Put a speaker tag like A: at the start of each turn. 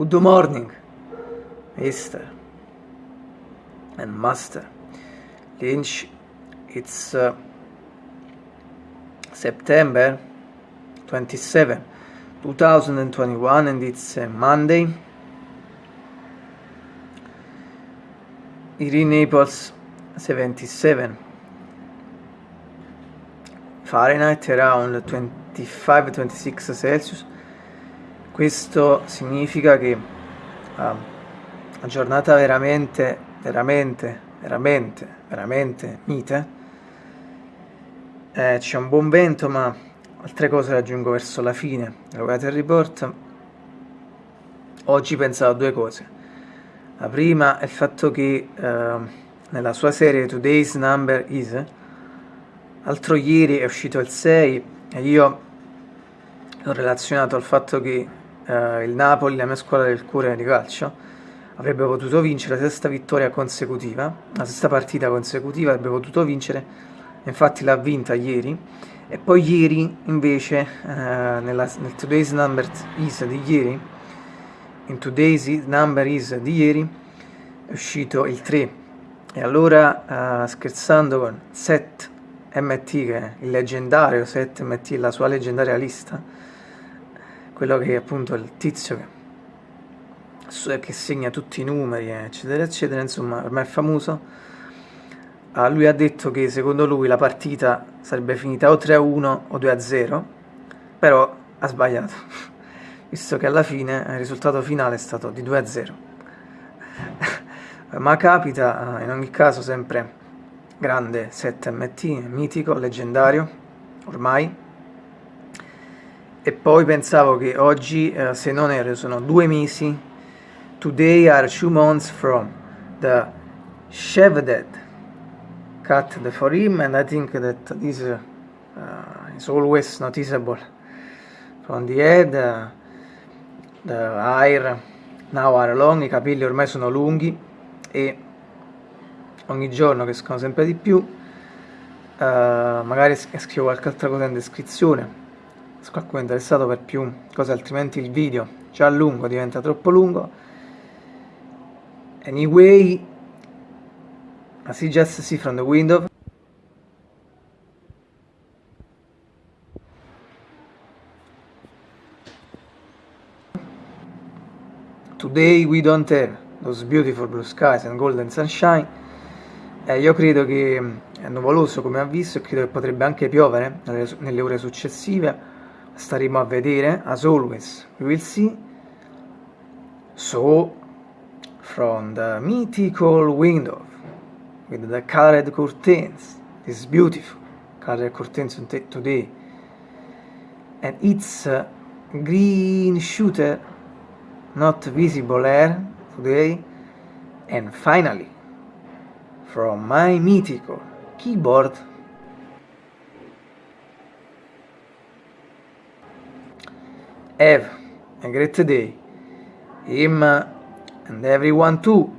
A: Good morning, Mister and Master Lynch. It's uh, September 27, 2021, and it's uh, Monday. Here in Naples, 77 Fahrenheit, around 25-26 Celsius. Questo significa che uh, una giornata veramente, veramente, veramente, veramente mite. Eh, c'è un buon vento, ma altre cose le aggiungo verso la fine. Lo Weather Report. Oggi pensavo a due cose. La prima è il fatto che uh, nella sua serie Today's Number Is, l'altro ieri è uscito il 6 e io l'ho relazionato al fatto che eh, il Napoli, la mia squadra del cuore di calcio, avrebbe potuto vincere la sesta vittoria consecutiva, la sesta partita consecutiva avrebbe potuto vincere, infatti l'ha vinta ieri, e poi ieri invece, eh, nella, nel Today's Number Is di ieri, in Today's Number Is di ieri, è uscito il 3, e allora eh, scherzando con Set MT, che è il leggendario Set MT, la sua leggendaria lista, quello che è appunto il tizio che, che segna tutti i numeri, eccetera, eccetera, insomma, ormai è famoso. Uh, lui ha detto che secondo lui la partita sarebbe finita o 3-1 o 2-0, però ha sbagliato, visto che alla fine il risultato finale è stato di 2-0. Ma capita, uh, in ogni caso, sempre grande 7MT, mitico, leggendario, ormai, e poi pensavo che oggi, uh, se non erro, sono due mesi, today are two months from the Chevdet cut the for him and I think that this uh, is always noticeable. From the head, uh, the hair now are long, i capelli ormai sono lunghi e ogni giorno crescono sempre di più, uh, magari scrivo qualche altra cosa in descrizione, se qualcuno è interessato per più cose altrimenti il video già lungo diventa troppo lungo. Anyway you just see from the window. Today we don't have those beautiful blue skies and golden sunshine. Eh, io credo che è nuvoloso come avviso e credo che potrebbe anche piovere nelle ore successive staremo a vedere as always we will see. So from the mythical window with the colored curtains this beautiful colored curtains today. And its uh, green shooter not visible air today. And finally from my mythical keyboard Have a great day. Him and everyone too.